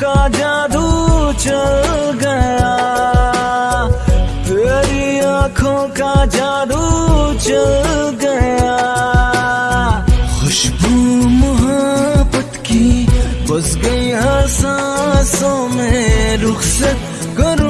کا جادو چل گیا۔ تیری آنکھوں کا جادو چل گیا۔ خوشبو محبت کی بس گئی ہر سانسوں میں، رخصت کروں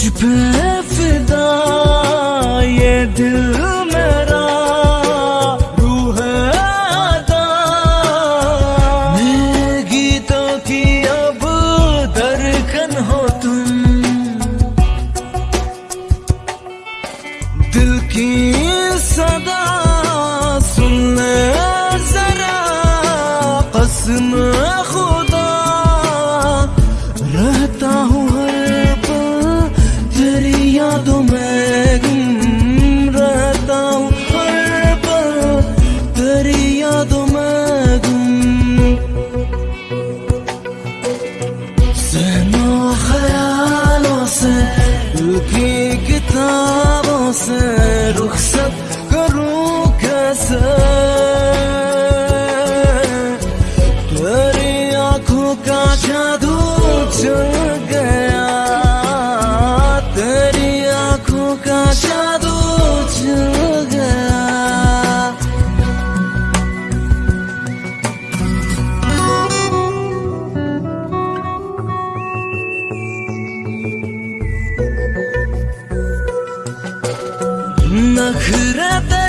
Japan دل میرا روح ادا میرے گیتوں کی اب درکن ہو تم۔ دل کی صدا سن ذرا۔ قسم خدا، رہتا ہوں ہر پل تیری یادوں میں۔ کا جادو چل گیا تیری آنکھوں کا جادو چل گیا۔ نخرے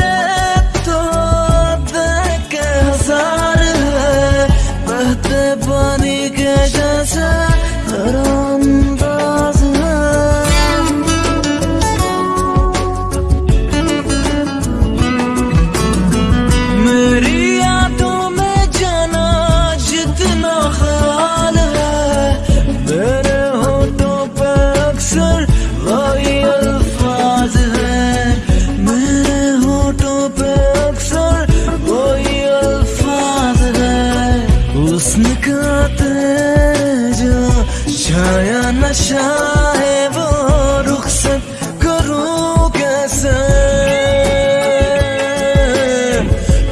چھایا نشہ ہے وہ رخصت کروں کیسے؟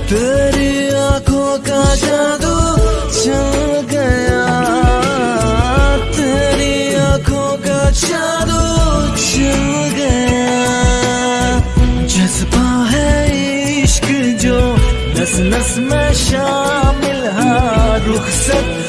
تیری آنکھوں کا جادو چل گیا۔ تیری آنکھوں کا جادو چل گیا۔ جذبہ ہے عشق جو نس نس میں شامل ہے۔ رخصت